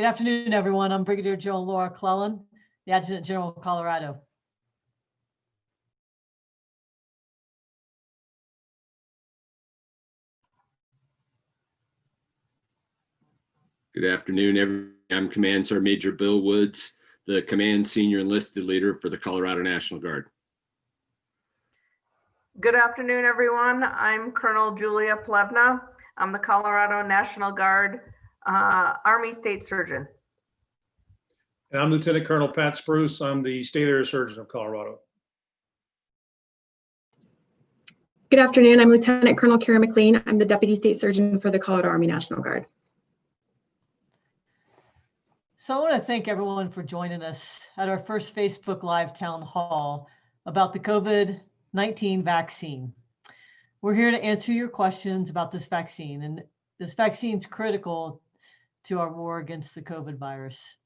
Good afternoon, everyone. I'm Brigadier General Laura Clellan, the Adjutant General of Colorado. Good afternoon, everyone. I'm Command Sergeant Major Bill Woods, the Command Senior Enlisted Leader for the Colorado National Guard. Good afternoon, everyone. I'm Colonel Julia Plevna. I'm the Colorado National Guard uh, Army State Surgeon. And I'm Lieutenant Colonel Pat Spruce. I'm the State Air Surgeon of Colorado. Good afternoon. I'm Lieutenant Colonel Kara McLean. I'm the Deputy State Surgeon for the Colorado Army National Guard. So I want to thank everyone for joining us at our first Facebook Live Town Hall about the COVID-19 vaccine. We're here to answer your questions about this vaccine, and this vaccine is critical to our war against the COVID virus.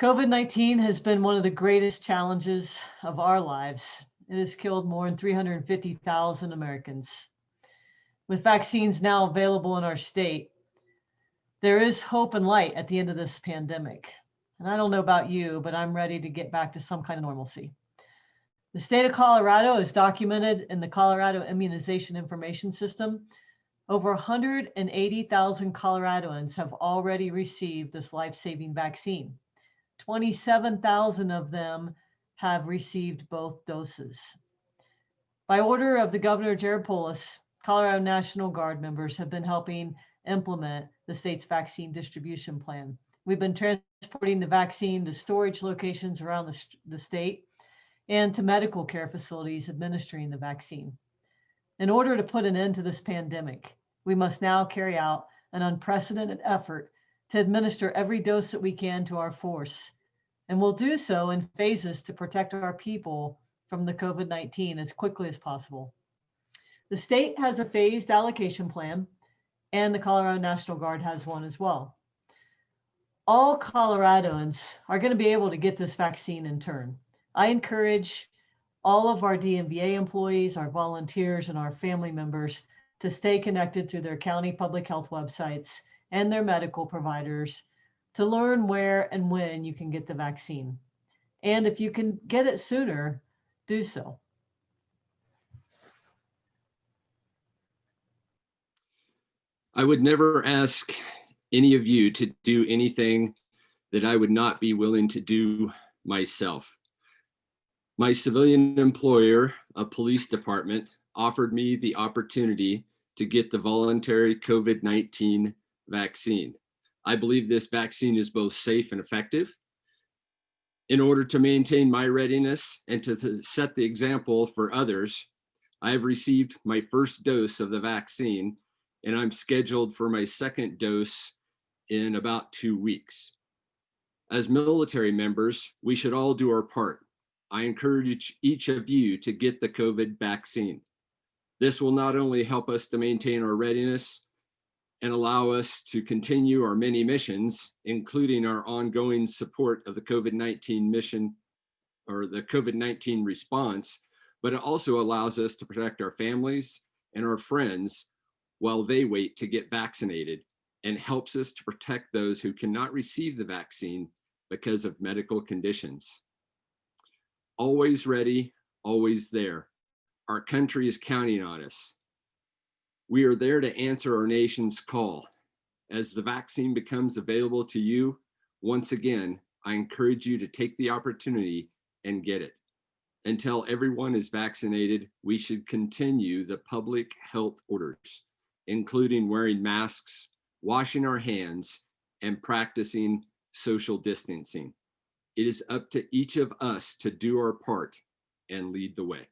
COVID-19 has been one of the greatest challenges of our lives. It has killed more than 350,000 Americans. With vaccines now available in our state, there is hope and light at the end of this pandemic. And I don't know about you, but I'm ready to get back to some kind of normalcy. The state of Colorado is documented in the Colorado Immunization Information System. Over 180,000 Coloradoans have already received this life-saving vaccine. 27,000 of them have received both doses. By order of the Governor Jared Polis, Colorado National Guard members have been helping implement the state's vaccine distribution plan. We've been transporting the vaccine to storage locations around the, the state and to medical care facilities administering the vaccine. In order to put an end to this pandemic, we must now carry out an unprecedented effort to administer every dose that we can to our force. And we'll do so in phases to protect our people from the COVID-19 as quickly as possible. The state has a phased allocation plan and the Colorado National Guard has one as well. All Coloradoans are going to be able to get this vaccine in turn. I encourage all of our DMVA employees, our volunteers, and our family members to stay connected through their county public health websites and their medical providers to learn where and when you can get the vaccine. And if you can get it sooner, do so. I would never ask any of you to do anything that I would not be willing to do myself. My civilian employer, a police department, offered me the opportunity to get the voluntary COVID-19 vaccine. I believe this vaccine is both safe and effective. In order to maintain my readiness and to, set the example for others, I have received my first dose of the vaccine and I'm scheduled for my second dose in about two weeks. As military members, we should all do our part. I encourage each of you to get the COVID vaccine. This will not only help us to maintain our readiness and allow us to continue our many missions, including our ongoing support of the COVID-19 mission or the COVID-19 response, but it also allows us to protect our families and our friends while they wait to get vaccinated and helps us to protect those who cannot receive the vaccine because of medical conditions. Always ready, always there. Our country is counting on us. We are there to answer our nation's call. As the vaccine becomes available to you, once again, I encourage you to take the opportunity and get it. Until everyone is vaccinated, we should continue the public health orders including wearing masks, washing our hands, and practicing social distancing. It is up to each of us to do our part and lead the way.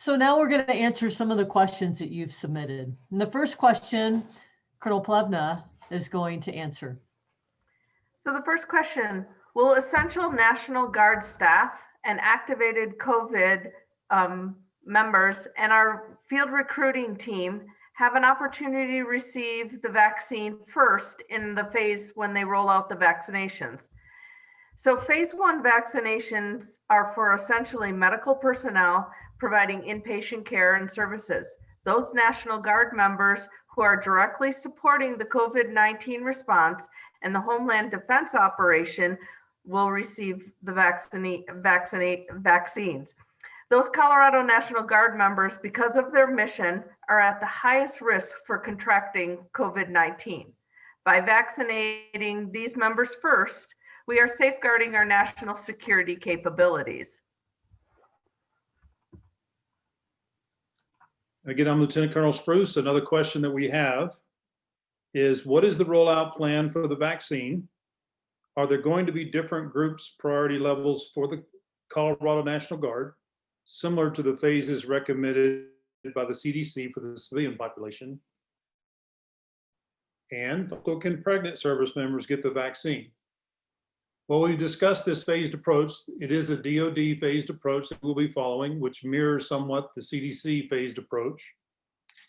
So now we're going to answer some of the questions that you've submitted. And the first question, Colonel Plevna is going to answer. So the first question, will essential National Guard staff and activated COVID um, members and our field recruiting team have an opportunity to receive the vaccine first in the phase when they roll out the vaccinations. So phase one vaccinations are for essentially medical personnel providing inpatient care and services. Those National Guard members who are directly supporting the COVID-19 response and the Homeland Defense Operation will receive the vaccinate, vaccinate, vaccines. Those Colorado National Guard members, because of their mission, are at the highest risk for contracting COVID-19. By vaccinating these members first, we are safeguarding our national security capabilities. Again, I'm Lieutenant Colonel Spruce. Another question that we have is what is the rollout plan for the vaccine? Are there going to be different groups, priority levels for the Colorado National Guard, similar to the phases recommended by the CDC for the civilian population? And so can pregnant service members get the vaccine? Well, we've discussed this phased approach. It is a DoD phased approach that we'll be following, which mirrors somewhat the CDC phased approach.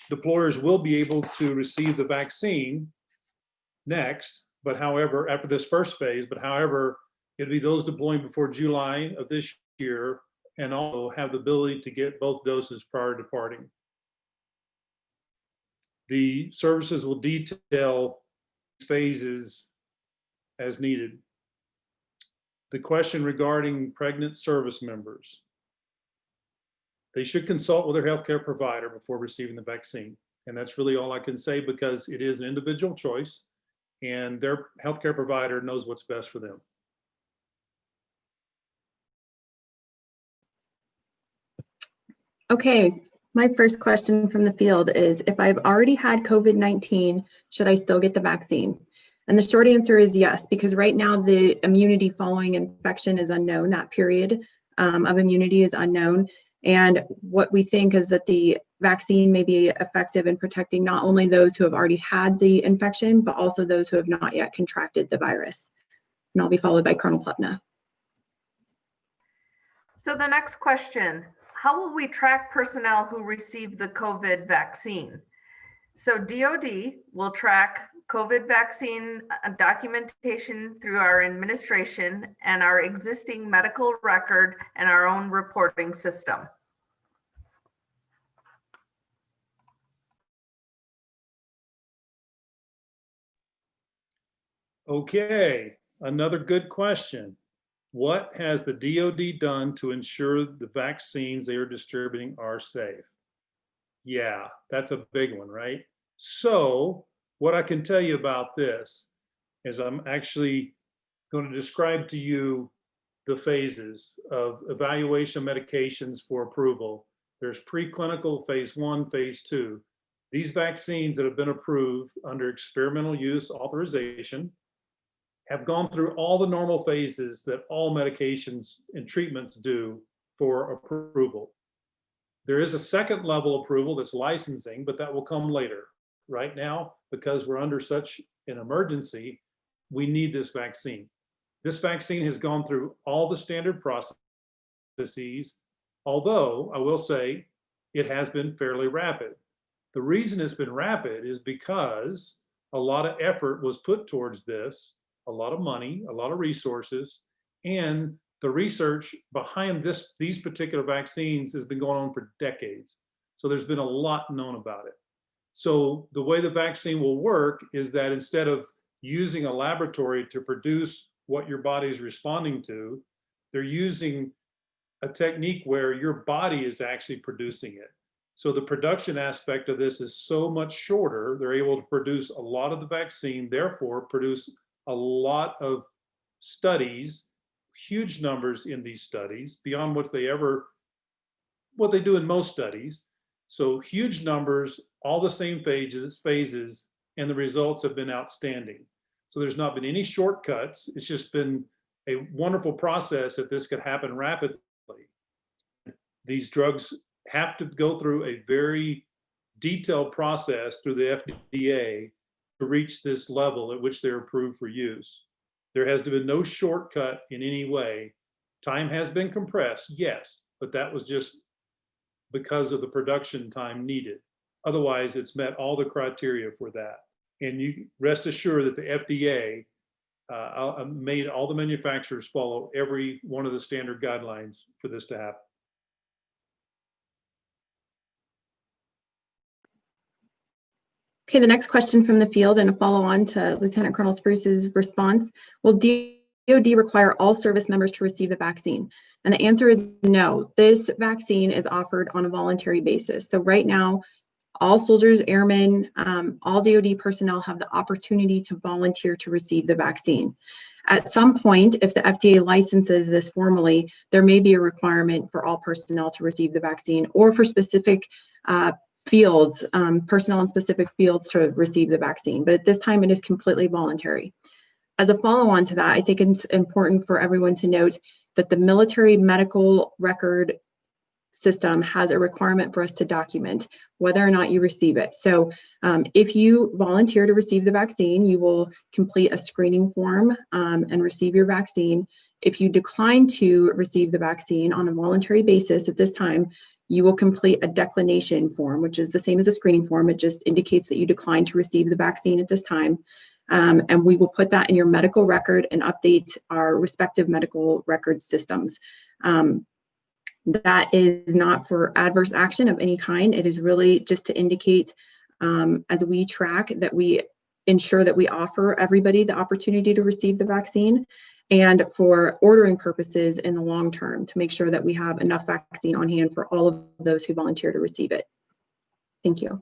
Deployers will be able to receive the vaccine next, but however, after this first phase, but however, it'll be those deploying before July of this year and also have the ability to get both doses prior to departing. The services will detail phases as needed the question regarding pregnant service members. They should consult with their healthcare provider before receiving the vaccine. And that's really all I can say because it is an individual choice and their healthcare provider knows what's best for them. Okay, my first question from the field is if I've already had COVID-19, should I still get the vaccine? And the short answer is yes, because right now the immunity following infection is unknown. That period um, of immunity is unknown. And what we think is that the vaccine may be effective in protecting not only those who have already had the infection, but also those who have not yet contracted the virus. And I'll be followed by Colonel Plevna. So the next question, how will we track personnel who receive the COVID vaccine? So DOD will track COVID vaccine uh, documentation through our administration and our existing medical record and our own reporting system. Okay, another good question. What has the DoD done to ensure the vaccines they are distributing are safe? Yeah, that's a big one, right? So what I can tell you about this is I'm actually going to describe to you the phases of evaluation medications for approval. There's preclinical phase one, phase two. These vaccines that have been approved under experimental use authorization have gone through all the normal phases that all medications and treatments do for approval. There is a second level approval that's licensing, but that will come later. Right now, because we're under such an emergency, we need this vaccine. This vaccine has gone through all the standard processes, although I will say it has been fairly rapid. The reason it's been rapid is because a lot of effort was put towards this, a lot of money, a lot of resources, and the research behind this these particular vaccines has been going on for decades. So there's been a lot known about it. So the way the vaccine will work is that instead of using a laboratory to produce what your body is responding to, they're using a technique where your body is actually producing it. So the production aspect of this is so much shorter. They're able to produce a lot of the vaccine, therefore produce a lot of studies, huge numbers in these studies beyond what they ever, what they do in most studies. So huge numbers, all the same phases, phases, and the results have been outstanding. So there's not been any shortcuts. It's just been a wonderful process that this could happen rapidly. These drugs have to go through a very detailed process through the FDA to reach this level at which they're approved for use. There has been no shortcut in any way. Time has been compressed, yes, but that was just because of the production time needed. Otherwise, it's met all the criteria for that. And you rest assured that the FDA uh, uh, made all the manufacturers follow every one of the standard guidelines for this to happen. Okay, the next question from the field and a follow on to Lieutenant Colonel Spruce's response. Will DoD require all service members to receive the vaccine? And the answer is no. This vaccine is offered on a voluntary basis. So right now, all soldiers, airmen, um, all DoD personnel have the opportunity to volunteer to receive the vaccine. At some point, if the FDA licenses this formally, there may be a requirement for all personnel to receive the vaccine or for specific uh, fields, um, personnel in specific fields to receive the vaccine. But at this time, it is completely voluntary. As a follow-on to that, I think it's important for everyone to note that the military medical record system has a requirement for us to document whether or not you receive it. So um, if you volunteer to receive the vaccine, you will complete a screening form um, and receive your vaccine. If you decline to receive the vaccine on a voluntary basis at this time, you will complete a declination form, which is the same as a screening form. It just indicates that you declined to receive the vaccine at this time. Um, and we will put that in your medical record and update our respective medical record systems. Um, that is not for adverse action of any kind. It is really just to indicate um, as we track that we ensure that we offer everybody the opportunity to receive the vaccine and for ordering purposes in the long term to make sure that we have enough vaccine on hand for all of those who volunteer to receive it. Thank you.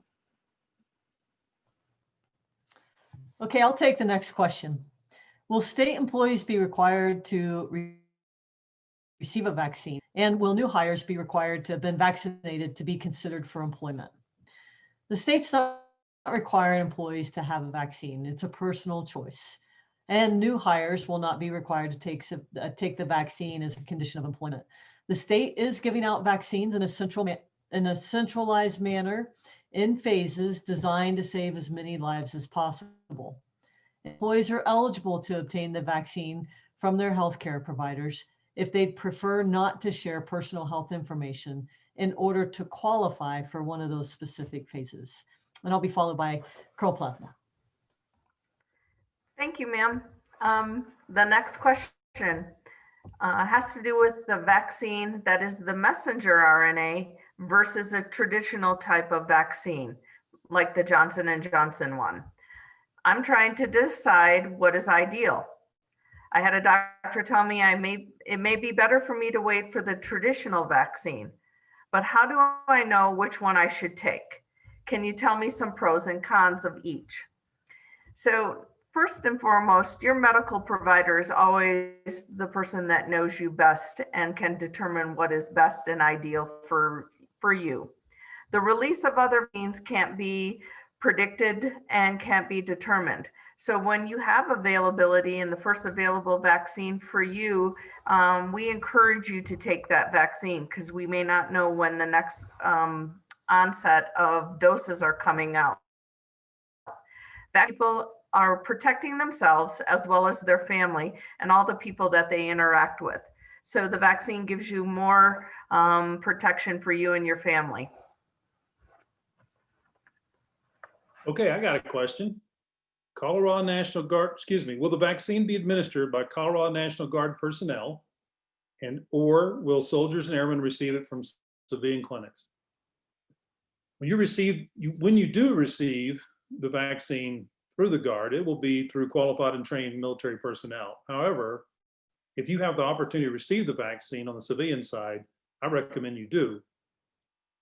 Okay, I'll take the next question. Will state employees be required to re receive a vaccine? And will new hires be required to have been vaccinated to be considered for employment? The state's not requiring employees to have a vaccine. It's a personal choice. And new hires will not be required to take, uh, take the vaccine as a condition of employment. The state is giving out vaccines in a central in a centralized manner in phases designed to save as many lives as possible. Employees are eligible to obtain the vaccine from their healthcare providers if they'd prefer not to share personal health information in order to qualify for one of those specific phases. And I'll be followed by Colonel Plevna. Thank you, ma'am. Um, the next question uh, has to do with the vaccine that is the messenger RNA versus a traditional type of vaccine like the Johnson and Johnson one. I'm trying to decide what is ideal. I had a doctor tell me I may it may be better for me to wait for the traditional vaccine. But how do I know which one I should take? Can you tell me some pros and cons of each? So first and foremost, your medical provider is always the person that knows you best and can determine what is best and ideal for, for you. The release of other means can't be predicted and can't be determined. So when you have availability and the first available vaccine for you, um, we encourage you to take that vaccine because we may not know when the next um, onset of doses are coming out. That people are protecting themselves as well as their family and all the people that they interact with. So the vaccine gives you more um, protection for you and your family. Okay, I got a question. Colorado National Guard, excuse me, will the vaccine be administered by Colorado National Guard personnel? And or will soldiers and airmen receive it from civilian clinics? When you receive, you, when you do receive the vaccine through the Guard, it will be through qualified and trained military personnel. However, if you have the opportunity to receive the vaccine on the civilian side, I recommend you do.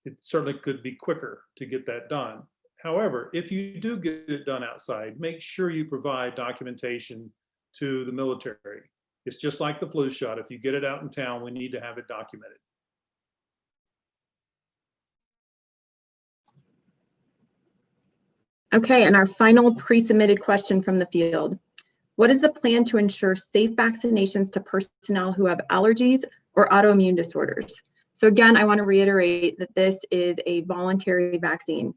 It certainly could be quicker to get that done. However, if you do get it done outside, make sure you provide documentation to the military. It's just like the flu shot. If you get it out in town, we need to have it documented. Okay, and our final pre-submitted question from the field. What is the plan to ensure safe vaccinations to personnel who have allergies or autoimmune disorders? So again, I want to reiterate that this is a voluntary vaccine.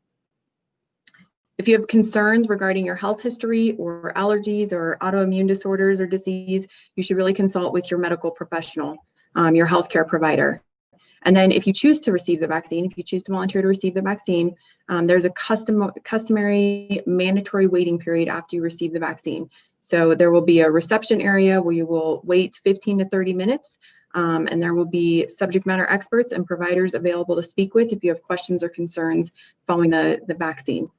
If you have concerns regarding your health history or allergies or autoimmune disorders or disease, you should really consult with your medical professional, um, your healthcare provider. And then if you choose to receive the vaccine, if you choose to volunteer to receive the vaccine, um, there's a custom, customary mandatory waiting period after you receive the vaccine. So there will be a reception area where you will wait 15 to 30 minutes um, and there will be subject matter experts and providers available to speak with if you have questions or concerns following the, the vaccine.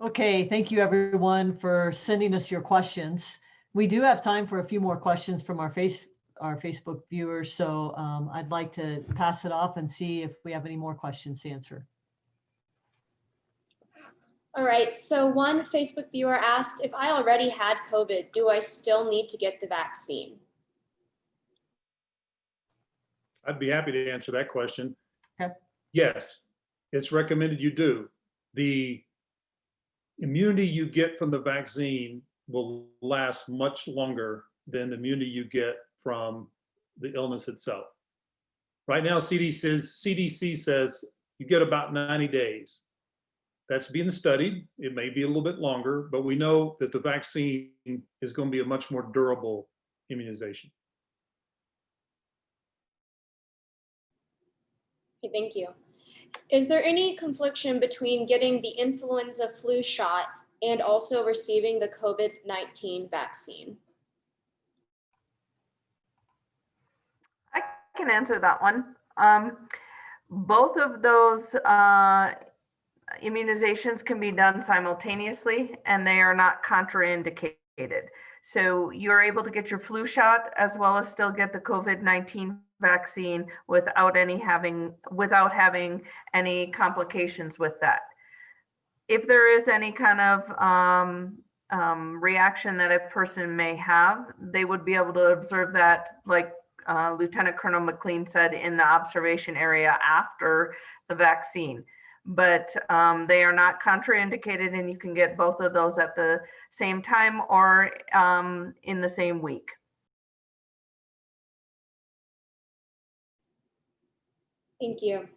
Okay, thank you everyone for sending us your questions. We do have time for a few more questions from our face our Facebook viewers, so um, I'd like to pass it off and see if we have any more questions to answer. All right, so one Facebook viewer asked, if I already had COVID, do I still need to get the vaccine? I'd be happy to answer that question. Okay. Yes, it's recommended you do. The immunity you get from the vaccine will last much longer than the immunity you get from the illness itself. Right now, CDC says, CDC says you get about 90 days. That's being studied. It may be a little bit longer, but we know that the vaccine is going to be a much more durable immunization. Okay, thank you. Is there any confliction between getting the influenza flu shot and also receiving the COVID-19 vaccine? I can answer that one. Um, both of those uh, immunizations can be done simultaneously and they are not contraindicated. So you're able to get your flu shot as well as still get the COVID-19 vaccine without any having, without having any complications with that. If there is any kind of um, um, reaction that a person may have, they would be able to observe that like uh, Lieutenant Colonel McLean said in the observation area after the vaccine. But um, they are not contraindicated and you can get both of those at the same time or um, in the same week. Thank you.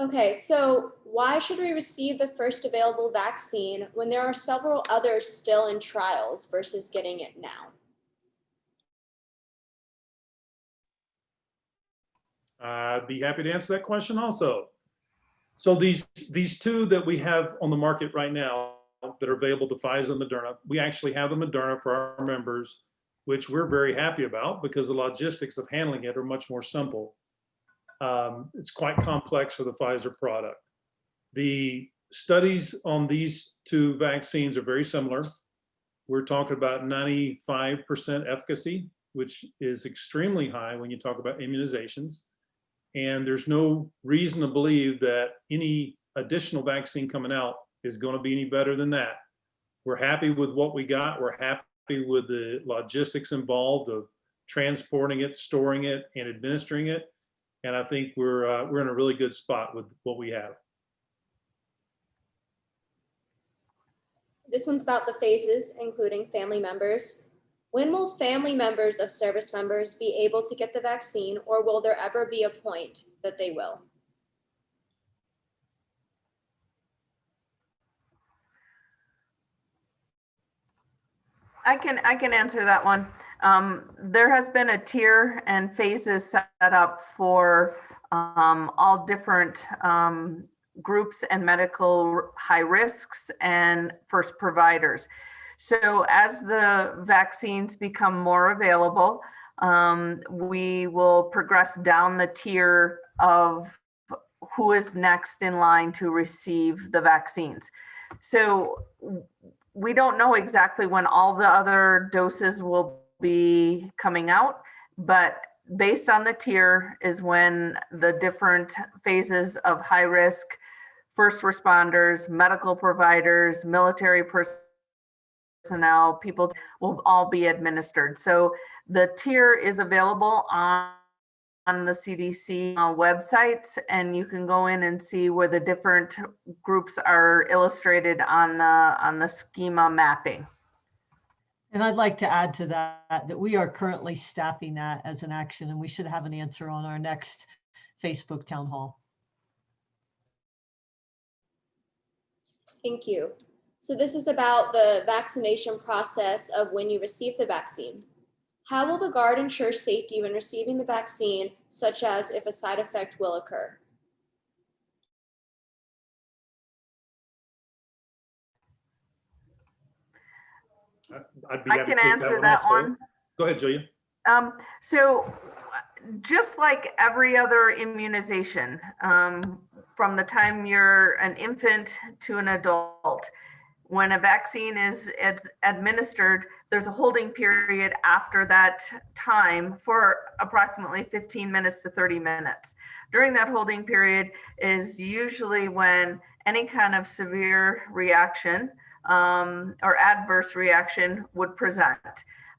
Okay, so why should we receive the first available vaccine when there are several others still in trials versus getting it now? I'd be happy to answer that question also. So these, these two that we have on the market right now that are available to Pfizer and Moderna, we actually have the Moderna for our members, which we're very happy about because the logistics of handling it are much more simple. Um, it's quite complex for the Pfizer product. The studies on these two vaccines are very similar. We're talking about 95% efficacy, which is extremely high when you talk about immunizations. And there's no reason to believe that any additional vaccine coming out is going to be any better than that. We're happy with what we got. We're happy with the logistics involved of transporting it, storing it, and administering it. And I think we're uh, we're in a really good spot with what we have. This one's about the phases, including family members. When will family members of service members be able to get the vaccine or will there ever be a point that they will? I can, I can answer that one. Um, there has been a tier and phases set up for um, all different um, groups and medical high risks and first providers. So as the vaccines become more available, um, we will progress down the tier of who is next in line to receive the vaccines. So we don't know exactly when all the other doses will be coming out, but based on the tier is when the different phases of high risk, first responders, medical providers, military personnel, people will all be administered. So the tier is available on on the CDC uh, websites and you can go in and see where the different groups are illustrated on the on the schema mapping. And I'd like to add to that, that we are currently staffing that as an action and we should have an answer on our next Facebook town hall. Thank you. So this is about the vaccination process of when you receive the vaccine. How will the guard ensure safety when receiving the vaccine, such as if a side effect will occur? I'd be I can answer that also. one. Go ahead, Julia. Um, so just like every other immunization, um, from the time you're an infant to an adult, when a vaccine is it's administered, there's a holding period after that time for approximately 15 minutes to 30 minutes. During that holding period is usually when any kind of severe reaction um, or adverse reaction would present.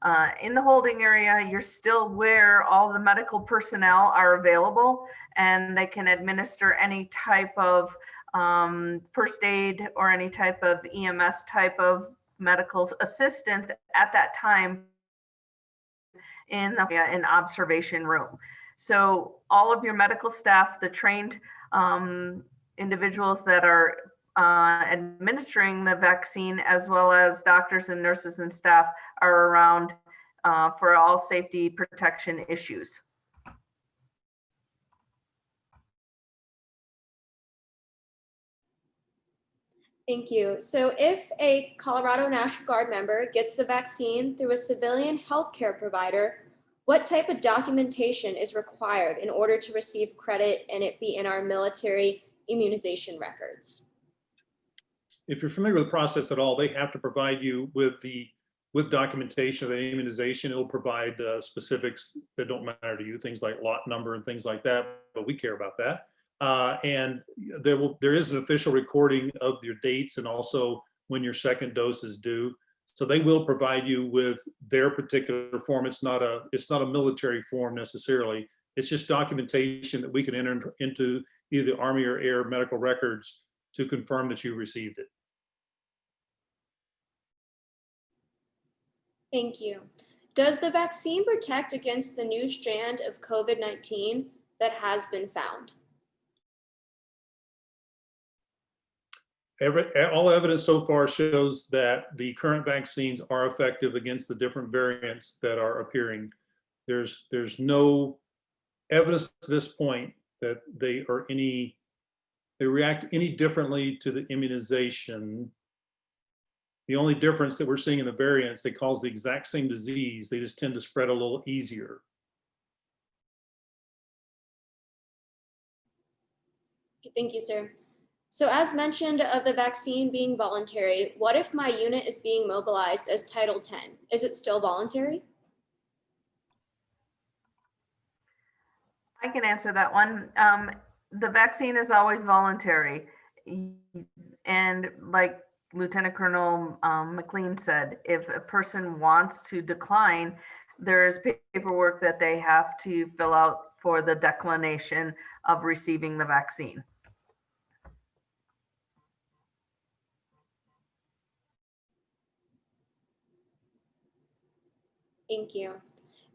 Uh, in the holding area, you're still where all the medical personnel are available and they can administer any type of um, first aid or any type of EMS type of medical assistance at that time in the in observation room. So all of your medical staff, the trained um, individuals that are uh, administering the vaccine, as well as doctors and nurses and staff are around uh, for all safety protection issues. Thank you. So if a Colorado National Guard member gets the vaccine through a civilian healthcare provider, what type of documentation is required in order to receive credit and it be in our military immunization records? If you're familiar with the process at all, they have to provide you with the, with documentation of the immunization. It'll provide uh, specifics that don't matter to you, things like lot number and things like that, but we care about that. Uh, and there will, there is an official recording of your dates and also when your second dose is due. So they will provide you with their particular form. It's not a, it's not a military form necessarily. It's just documentation that we can enter into either Army or Air medical records to confirm that you received it. Thank you. Does the vaccine protect against the new strand of COVID-19 that has been found? Every, all evidence so far shows that the current vaccines are effective against the different variants that are appearing. There's, there's no evidence to this point that they are any, they react any differently to the immunization. The only difference that we're seeing in the variants, they cause the exact same disease. They just tend to spread a little easier. Thank you, sir. So as mentioned of the vaccine being voluntary, what if my unit is being mobilized as Title 10? Is it still voluntary? I can answer that one. Um, the vaccine is always voluntary. And like Lieutenant Colonel um, McLean said, if a person wants to decline, there's paperwork that they have to fill out for the declination of receiving the vaccine. Thank you.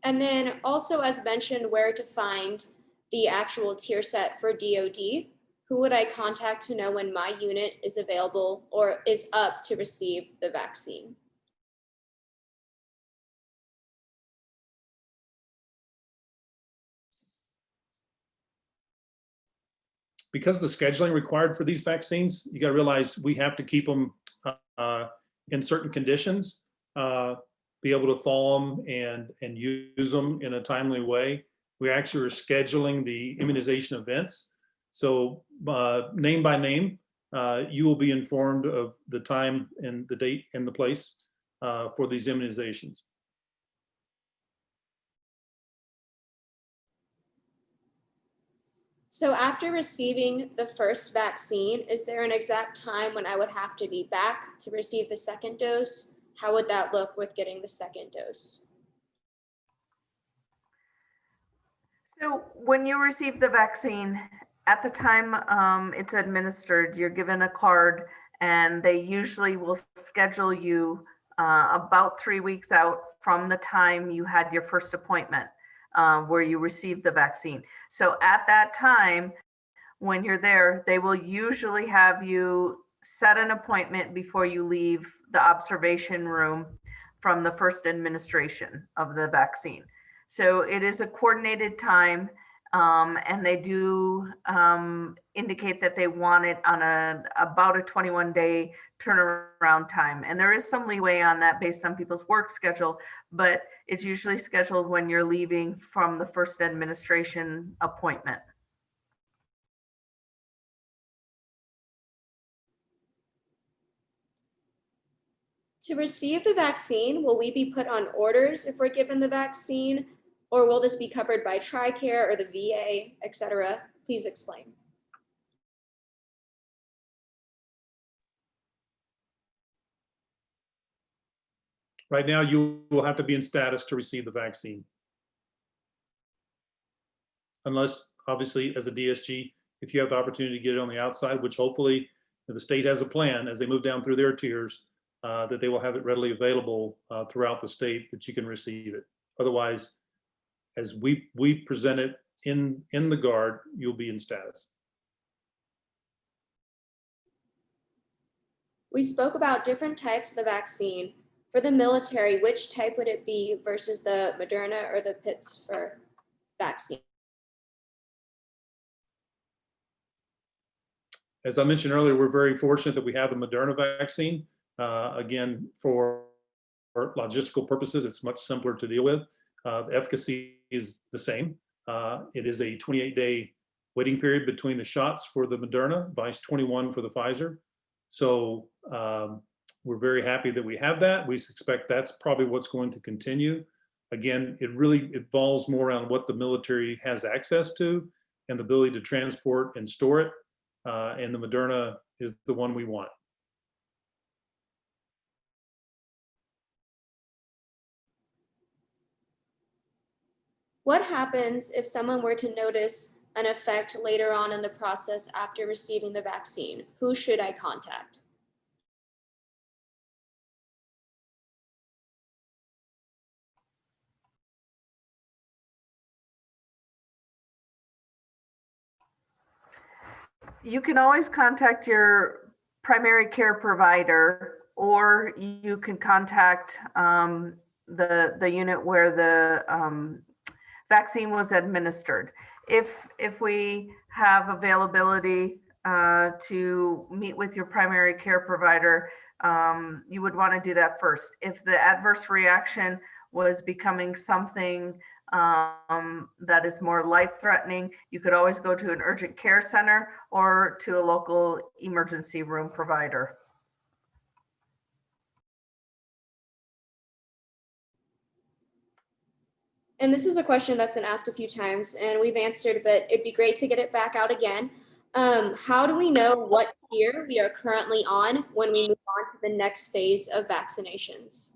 And then also as mentioned, where to find the actual tier set for DOD. Who would I contact to know when my unit is available or is up to receive the vaccine? because the scheduling required for these vaccines, you got to realize we have to keep them uh, in certain conditions, uh, be able to thaw them and, and use them in a timely way. We actually are scheduling the immunization events. So uh, name by name, uh, you will be informed of the time and the date and the place uh, for these immunizations. So after receiving the first vaccine, is there an exact time when I would have to be back to receive the second dose? How would that look with getting the second dose? So when you receive the vaccine, at the time um, it's administered, you're given a card and they usually will schedule you uh, about three weeks out from the time you had your first appointment uh, where you received the vaccine. So at that time, when you're there, they will usually have you set an appointment before you leave the observation room from the first administration of the vaccine. So it is a coordinated time um, and they do um, indicate that they want it on a about a 21 day turnaround time. And there is some leeway on that based on people's work schedule, but it's usually scheduled when you're leaving from the first administration appointment. To receive the vaccine, will we be put on orders if we're given the vaccine? Or will this be covered by TRICARE or the VA, et cetera? Please explain. Right now, you will have to be in status to receive the vaccine. Unless, obviously, as a DSG, if you have the opportunity to get it on the outside, which hopefully the state has a plan as they move down through their tiers, uh, that they will have it readily available uh, throughout the state that you can receive it. Otherwise, as we, we present it in, in the guard, you'll be in status. We spoke about different types of the vaccine. For the military, which type would it be versus the Moderna or the Pittsburgh vaccine? As I mentioned earlier, we're very fortunate that we have the Moderna vaccine. Uh, Again, for for logistical purposes, it's much simpler to deal with. Uh, The efficacy is the same. Uh, It is a 28-day waiting period between the shots for the Moderna, vice 21 for the Pfizer. So um, we're very happy that we have that. We expect that's probably what's going to continue. Again, it really involves more around what the military has access to and the ability to transport and store it. Uh, and the Moderna is the one we want. What happens if someone were to notice an effect later on in the process after receiving the vaccine? Who should I contact? You can always contact your primary care provider, or you can contact um, the, the unit where the um, vaccine was administered. If, if we have availability uh, to meet with your primary care provider, um, you would want to do that first. If the adverse reaction was becoming something um, that is more life-threatening, you could always go to an urgent care center or to a local emergency room provider. And this is a question that's been asked a few times and we've answered, but it'd be great to get it back out again. Um, how do we know what tier we are currently on when we move on to the next phase of vaccinations?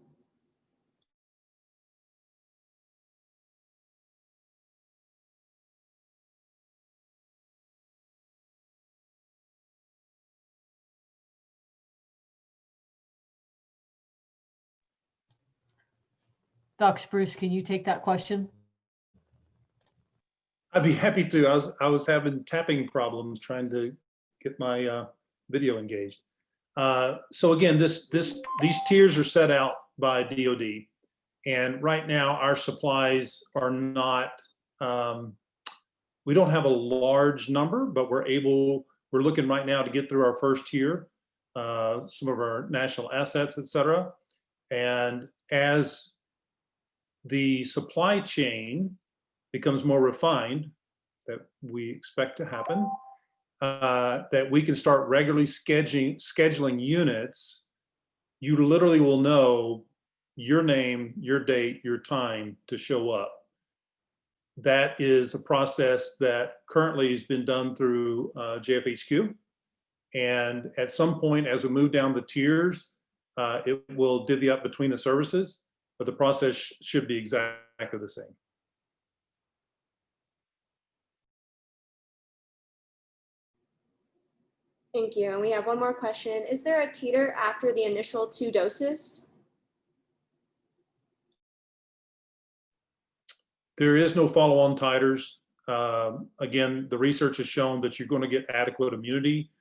Doc Spruce, can you take that question? I'd be happy to. I was, I was having tapping problems trying to get my uh, video engaged. Uh, So again, this, this, these tiers are set out by DOD. And right now, our supplies are not, um, we don't have a large number, but we're able, we're looking right now to get through our first tier, uh, some of our national assets, et cetera. And as the supply chain becomes more refined, that we expect to happen, uh, that we can start regularly scheduling, scheduling units, you literally will know your name, your date, your time to show up. That is a process that currently has been done through uh, JFHQ. And at some point, as we move down the tiers, uh, it will divvy up between the services, but the process sh- should be exactly the same. Thank you. And we have one more question. Is there a titer after the initial two doses? There is no follow-on titers. Um, Again, the research has shown that you're going to get adequate immunity.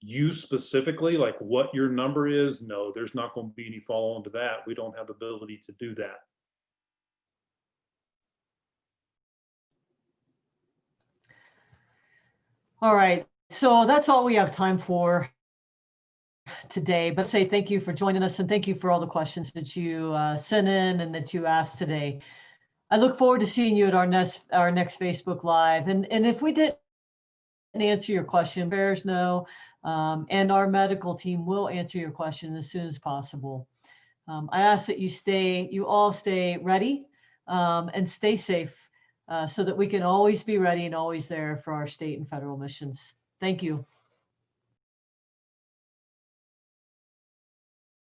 You specifically, like what your number is, no, there's not going to be any follow-on to that. We don't have the ability to do that. All right, so that's all we have time for today, but say thank you for joining us and thank you for all the questions that you uh, sent in and that you asked today. I look forward to seeing you at our next, our next Facebook Live. And, and if we didn't answer your question, bears know, um, and our medical team will answer your question as soon as possible. Um, I ask that you stay, you all stay ready um, and stay safe uh, so that we can always be ready and always there for our state and federal missions. Thank you.